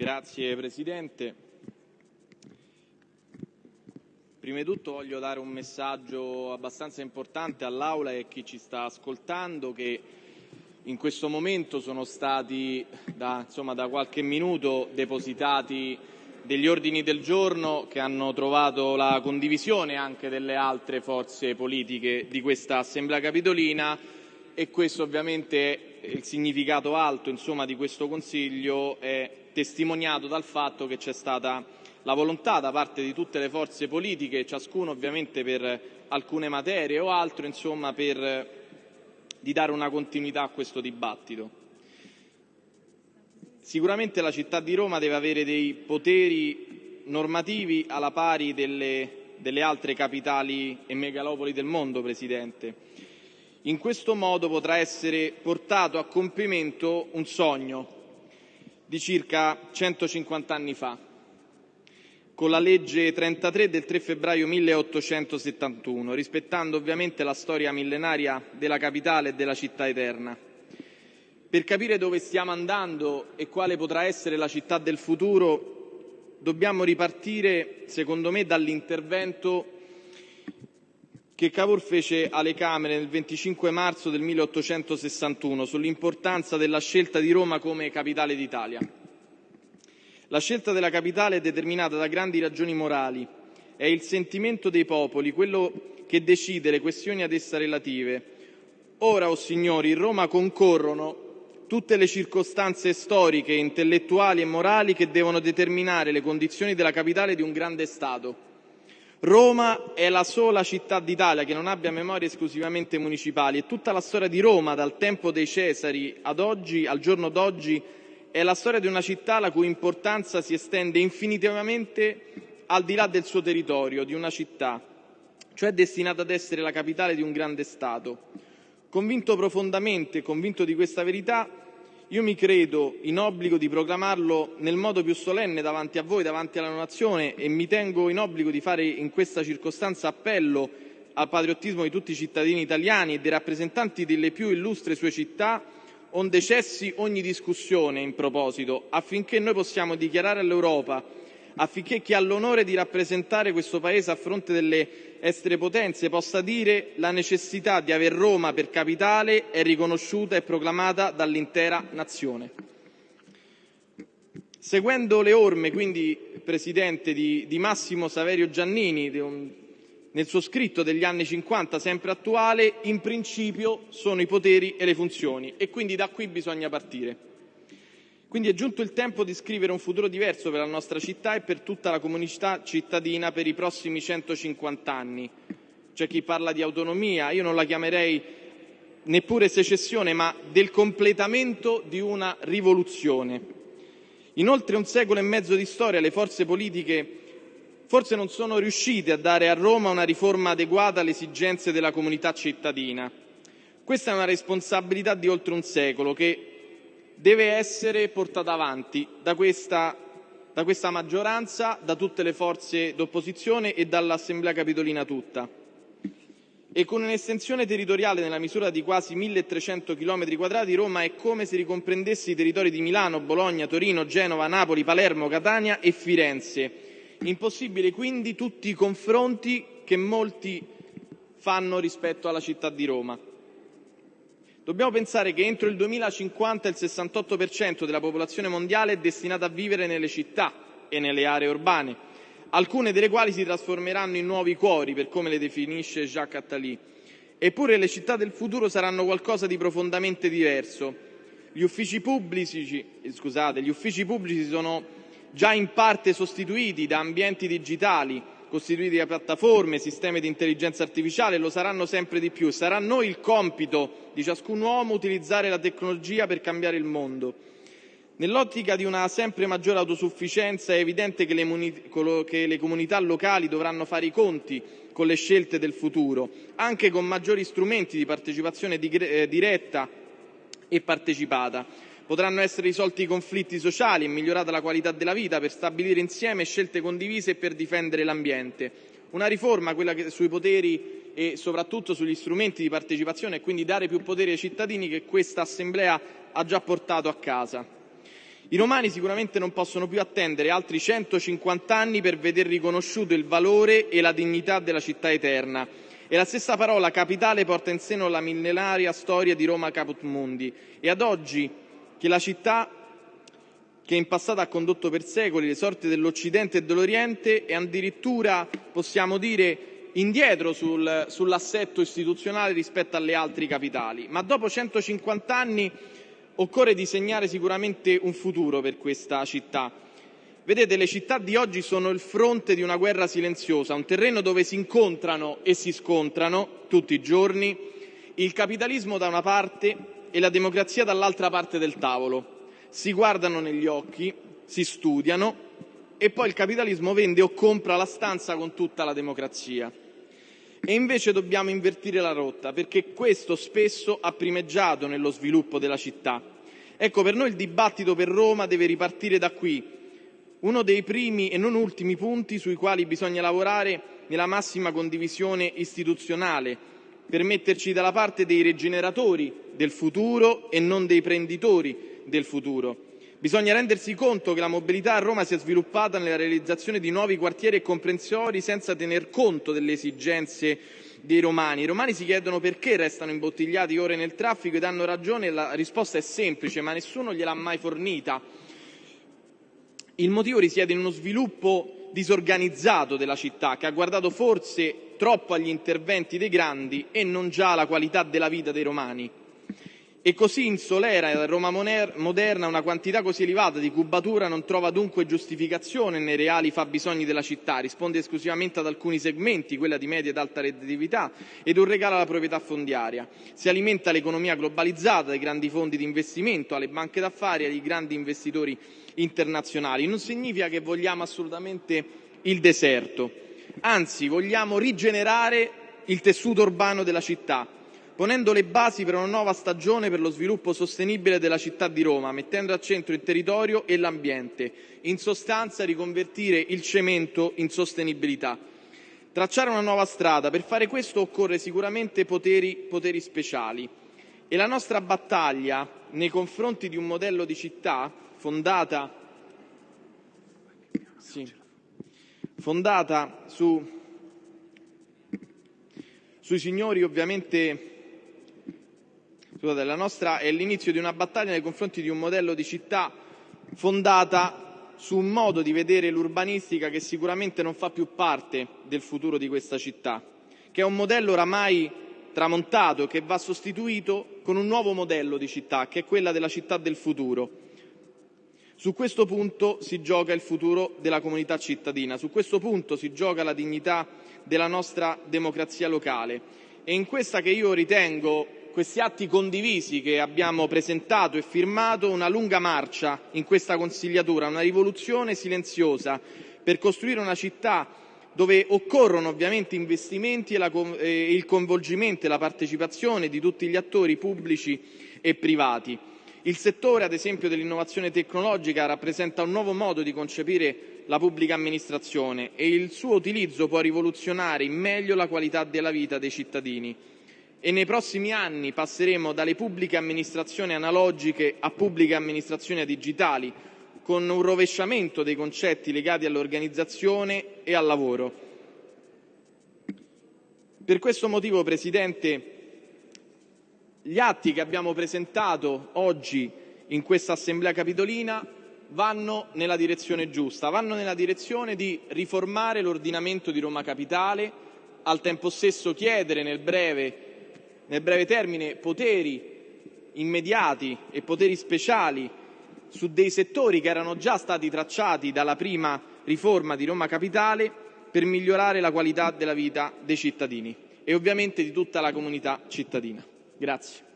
Grazie Presidente. Prima di tutto voglio dare un messaggio abbastanza importante all'Aula e a chi ci sta ascoltando che in questo momento sono stati da, insomma, da qualche minuto depositati degli ordini del giorno che hanno trovato la condivisione anche delle altre forze politiche di questa Assemblea Capitolina e questo ovviamente il significato alto insomma, di questo Consiglio è testimoniato dal fatto che c'è stata la volontà da parte di tutte le forze politiche, ciascuno ovviamente per alcune materie o altro, insomma, per, di dare una continuità a questo dibattito. Sicuramente la città di Roma deve avere dei poteri normativi alla pari delle, delle altre capitali e megalopoli del mondo, Presidente. In questo modo potrà essere portato a compimento un sogno di circa 150 anni fa, con la legge 33 del 3 febbraio 1871, rispettando ovviamente la storia millenaria della capitale e della città eterna. Per capire dove stiamo andando e quale potrà essere la città del futuro, dobbiamo ripartire, secondo me, dall'intervento che Cavour fece alle Camere nel 25 marzo del 1861 sull'importanza della scelta di Roma come capitale d'Italia. La scelta della capitale è determinata da grandi ragioni morali. È il sentimento dei popoli, quello che decide le questioni ad essa relative. Ora, o oh signori, in Roma concorrono tutte le circostanze storiche, intellettuali e morali che devono determinare le condizioni della capitale di un grande Stato. Roma è la sola città d'Italia che non abbia memorie esclusivamente municipali e tutta la storia di Roma, dal tempo dei Cesari ad oggi, al giorno d'oggi, è la storia di una città la cui importanza si estende infinitivamente al di là del suo territorio, di una città, cioè destinata ad essere la capitale di un grande Stato. Convinto profondamente, convinto di questa verità, io mi credo in obbligo di proclamarlo nel modo più solenne davanti a voi, davanti alla nazione e mi tengo in obbligo di fare in questa circostanza appello al patriottismo di tutti i cittadini italiani e dei rappresentanti delle più illustre sue città, onde cessi ogni discussione in proposito, affinché noi possiamo dichiarare all'Europa affinché chi ha l'onore di rappresentare questo Paese a fronte delle estere potenze possa dire la necessità di aver Roma per capitale è riconosciuta e proclamata dall'intera nazione. Seguendo le orme, quindi, Presidente, di, di Massimo Saverio Giannini, un, nel suo scritto degli anni 50, sempre attuale, in principio sono i poteri e le funzioni e quindi da qui bisogna partire. Quindi è giunto il tempo di scrivere un futuro diverso per la nostra città e per tutta la comunità cittadina per i prossimi 150 anni. C'è chi parla di autonomia, io non la chiamerei neppure secessione, ma del completamento di una rivoluzione. In oltre un secolo e mezzo di storia le forze politiche forse non sono riuscite a dare a Roma una riforma adeguata alle esigenze della comunità cittadina. Questa è una responsabilità di oltre un secolo che deve essere portata avanti da questa, da questa maggioranza, da tutte le forze d'opposizione e dall'Assemblea Capitolina tutta. E con un'estensione territoriale nella misura di quasi 1300 km quadrati, Roma è come se ricomprendesse i territori di Milano, Bologna, Torino, Genova, Napoli, Palermo, Catania e Firenze. Impossibile quindi tutti i confronti che molti fanno rispetto alla città di Roma. Dobbiamo pensare che entro il 2050 il 68% della popolazione mondiale è destinata a vivere nelle città e nelle aree urbane, alcune delle quali si trasformeranno in nuovi cuori, per come le definisce Jacques Attali. Eppure le città del futuro saranno qualcosa di profondamente diverso. Gli uffici pubblici, scusate, gli uffici pubblici sono già in parte sostituiti da ambienti digitali, costituiti da piattaforme, sistemi di intelligenza artificiale, lo saranno sempre di più. Sarà noi il compito di ciascun uomo utilizzare la tecnologia per cambiare il mondo. Nell'ottica di una sempre maggiore autosufficienza è evidente che le, che le comunità locali dovranno fare i conti con le scelte del futuro, anche con maggiori strumenti di partecipazione eh, diretta e partecipata Potranno essere risolti i conflitti sociali e migliorata la qualità della vita per stabilire insieme scelte condivise e per difendere l'ambiente. Una riforma, quella che, sui poteri e soprattutto sugli strumenti di partecipazione e quindi dare più potere ai cittadini che questa Assemblea ha già portato a casa. I romani sicuramente non possono più attendere altri 150 anni per veder riconosciuto il valore e la dignità della città eterna. E la stessa parola capitale porta in seno la millenaria storia di Roma Caput Mundi. E ad oggi che la città che in passato ha condotto per secoli le sorti dell'Occidente e dell'Oriente è addirittura, possiamo dire, indietro sul, sull'assetto istituzionale rispetto alle altre capitali. Ma dopo 150 anni occorre disegnare sicuramente un futuro per questa città. Vedete, le città di oggi sono il fronte di una guerra silenziosa, un terreno dove si incontrano e si scontrano tutti i giorni il capitalismo da una parte e la democrazia dall'altra parte del tavolo. Si guardano negli occhi, si studiano e poi il capitalismo vende o compra la stanza con tutta la democrazia. E invece dobbiamo invertire la rotta, perché questo spesso ha primeggiato nello sviluppo della città. Ecco, per noi il dibattito per Roma deve ripartire da qui, uno dei primi e non ultimi punti sui quali bisogna lavorare nella massima condivisione istituzionale, per metterci dalla parte dei rigeneratori del futuro e non dei prenditori del futuro. Bisogna rendersi conto che la mobilità a Roma si è sviluppata nella realizzazione di nuovi quartieri e comprensori senza tener conto delle esigenze dei romani. I romani si chiedono perché restano imbottigliati ore nel traffico e danno ragione la risposta è semplice, ma nessuno gliel'ha mai fornita. Il motivo risiede in uno sviluppo disorganizzato della città che ha guardato forse troppo agli interventi dei grandi e non già alla qualità della vita dei romani. E così in Solera e Roma moderna una quantità così elevata di cubatura non trova dunque giustificazione nei reali fabbisogni della città, risponde esclusivamente ad alcuni segmenti, quella di media ed alta redditività, ed un regalo alla proprietà fondiaria. Si alimenta l'economia globalizzata dai grandi fondi di investimento, alle banche d'affari, ai grandi investitori internazionali. Non significa che vogliamo assolutamente il deserto, anzi vogliamo rigenerare il tessuto urbano della città ponendo le basi per una nuova stagione per lo sviluppo sostenibile della città di Roma, mettendo al centro il territorio e l'ambiente. In sostanza riconvertire il cemento in sostenibilità. Tracciare una nuova strada, per fare questo occorre sicuramente poteri, poteri speciali. E la nostra battaglia nei confronti di un modello di città fondata, sì, fondata su, sui signori ovviamente scusate, la nostra è l'inizio di una battaglia nei confronti di un modello di città fondata su un modo di vedere l'urbanistica che sicuramente non fa più parte del futuro di questa città, che è un modello oramai tramontato che va sostituito con un nuovo modello di città, che è quella della città del futuro. Su questo punto si gioca il futuro della comunità cittadina, su questo punto si gioca la dignità della nostra democrazia locale e in questa che io ritengo questi atti condivisi che abbiamo presentato e firmato una lunga marcia in questa consigliatura, una rivoluzione silenziosa per costruire una città dove occorrono ovviamente investimenti e, il coinvolgimento e la partecipazione di tutti gli attori pubblici e privati. Il settore, ad esempio, dell'innovazione tecnologica rappresenta un nuovo modo di concepire la pubblica amministrazione e il suo utilizzo può rivoluzionare in meglio la qualità della vita dei cittadini e nei prossimi anni passeremo dalle pubbliche amministrazioni analogiche a pubbliche amministrazioni digitali, con un rovesciamento dei concetti legati all'organizzazione e al lavoro. Per questo motivo, Presidente, gli atti che abbiamo presentato oggi in questa Assemblea Capitolina vanno nella direzione giusta, vanno nella direzione di riformare l'ordinamento di Roma Capitale, al tempo stesso chiedere nel breve nel breve termine poteri immediati e poteri speciali su dei settori che erano già stati tracciati dalla prima riforma di Roma Capitale per migliorare la qualità della vita dei cittadini e ovviamente di tutta la comunità cittadina. Grazie.